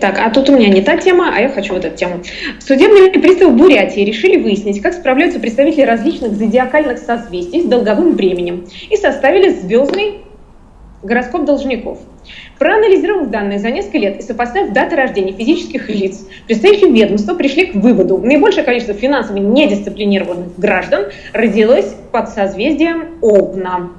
Так, а тут у меня не та тема, а я хочу вот эту тему. Судебные приставы Бурятии решили выяснить, как справляются представители различных зодиакальных созвездий с долговым бременем и составили звездный гороскоп должников. Проанализировав данные за несколько лет и сопоставив даты рождения физических лиц, представители ведомства пришли к выводу, наибольшее количество финансово недисциплинированных граждан родилось под созвездием Овна.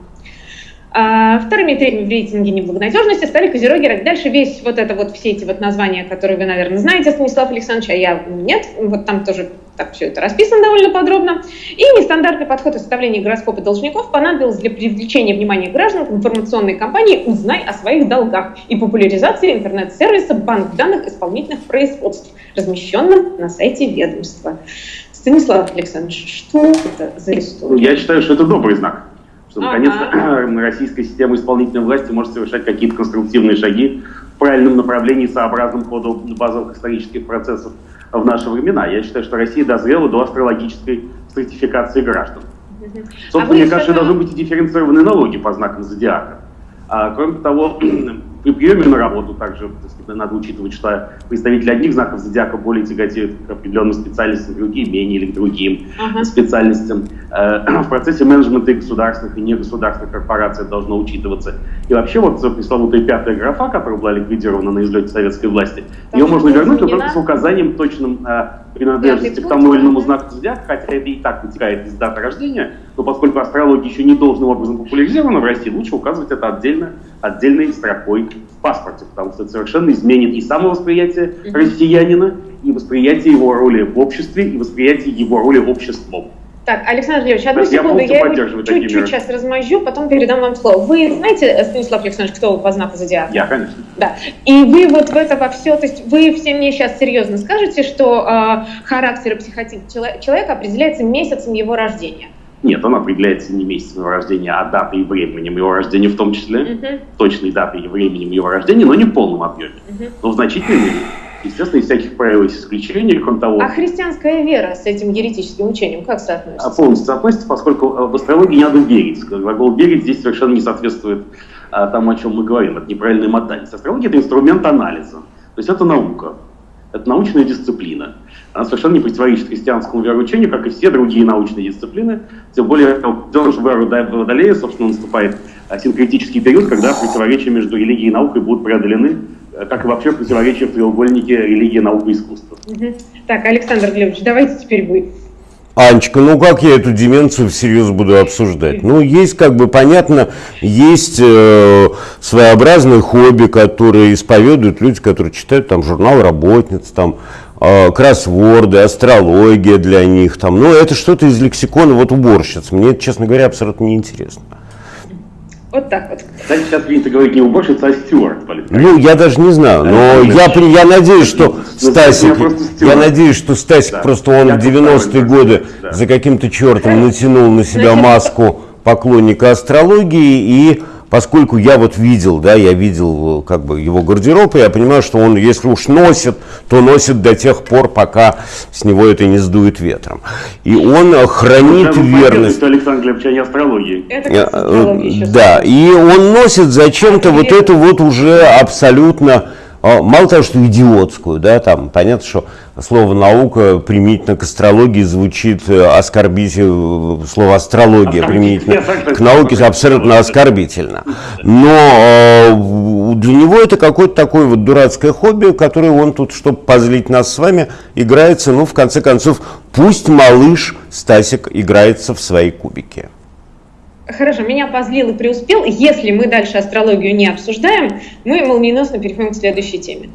А вторыми и третьими в рейтинге неблагонадежности стали козероги. Дальше весь вот это вот, все эти вот названия, которые вы, наверное, знаете, Станислав Александрович, а я нет. Вот там тоже так все это расписано довольно подробно. И нестандартный подход в составлении гороскопа должников понадобился для привлечения внимания граждан к информационной кампании «Узнай о своих долгах» и популяризации интернет-сервиса «Банк данных исполнительных производств», размещенным на сайте ведомства. Станислав Александрович, что это за история? Я считаю, что это добрый знак что наконец-то ага. российская система исполнительной власти может совершать какие-то конструктивные шаги в правильном направлении, сообразном ходу базовых исторических процессов в наши времена. Я считаю, что Россия дозрела до астрологической стратификации граждан. Собственно, а мне кажется, должны быть и дифференцированные налоги по знакам зодиака. А, кроме того, при приеме на работу также сказать, надо учитывать, что представители одних знаков зодиака более тяготеют к определенным специальностям, другие менее или к другим uh-huh. специальностям. Э, в процессе менеджмента и государственных, и негосударственных корпораций должно учитываться. И вообще вот пресловутая пятая графа, которая была ликвидирована на излете советской власти, Там ее можно вернуть, но только с указанием точным э, принадлежности к тому или иному знаку зодиака, хотя это и так вытекает из даты рождения, но поскольку астрология еще не должным образом популяризирована в России, лучше указывать это отдельно, отдельной строкой в паспорте, потому что это совершенно изменит и самовосприятие россиянина, и восприятие его роли в обществе, и восприятие его роли обществом. Так, Александр Леович, одну есть секунду, я, я чуть-чуть сейчас размажу, потом передам вам слово. Вы знаете, Станислав Александрович, кто по знаку зодиака? Я, конечно. Да. И вы вот в это во все, то есть вы все мне сейчас серьезно скажете, что э, характер и психотип человека определяется месяцем его рождения? Нет, он определяется не месяцем его рождения, а датой и временем его рождения в том числе, uh-huh. точной датой и временем его рождения, но не в полном объеме, uh-huh. но в значительной мере. Естественно, из всяких правил есть исключения, кроме того... А христианская вера с этим еретическим учением как соотносится? А полностью соотносится, поскольку в астрологии не надо верить. Глагол «верить» здесь совершенно не соответствует а, тому, о чем мы говорим. Это неправильная мотальность. Астрология – это инструмент анализа. То есть это наука. Это научная дисциплина. Она совершенно не противоречит христианскому вероучению, как и все другие научные дисциплины. Тем более, в эру Водолея, собственно, наступает синкретический период, когда противоречия между религией и наукой будут преодолены Э, как и вообще противоречие в треугольнике религии, наука и искусства. Угу. Так, Александр Глебович, давайте теперь вы. Анечка, ну как я эту деменцию всерьез буду обсуждать? Ну, есть, как бы понятно, есть э, своеобразные хобби, которые исповедуют люди, которые читают там журнал работниц, там кроссворды, астрология для них, там, ну, это что-то из лексикона вот уборщиц. Мне это, честно говоря, абсолютно неинтересно. Вот так вот. Кстати, сейчас принято говорить не уборщица, а стюарт. Ну, я даже не знаю, но я, я надеюсь, что ну, Стасик, я надеюсь, что Стасик да. просто он я в 90-е годы да. за каким-то чертом натянул на себя маску поклонника астрологии и поскольку я вот видел, да, я видел как бы его гардероб, и я понимаю, что он, если уж носит, то носит до тех пор, пока с него это не сдует ветром. И он хранит это верность. Александр Глебович, а не астрологии. Это э, да, и он носит зачем-то вот эту вот уже абсолютно мало того, что идиотскую, да, там понятно, что слово наука применительно к астрологии звучит э, оскорбительно, слово астрология применительно к науке абсолютно оскорбительно. Но э, для него это какое-то такое вот дурацкое хобби, которое он тут, чтобы позлить нас с вами, играется, ну, в конце концов, пусть малыш Стасик играется в свои кубики. Хорошо, меня позлил и преуспел. Если мы дальше астрологию не обсуждаем, мы молниеносно переходим к следующей теме.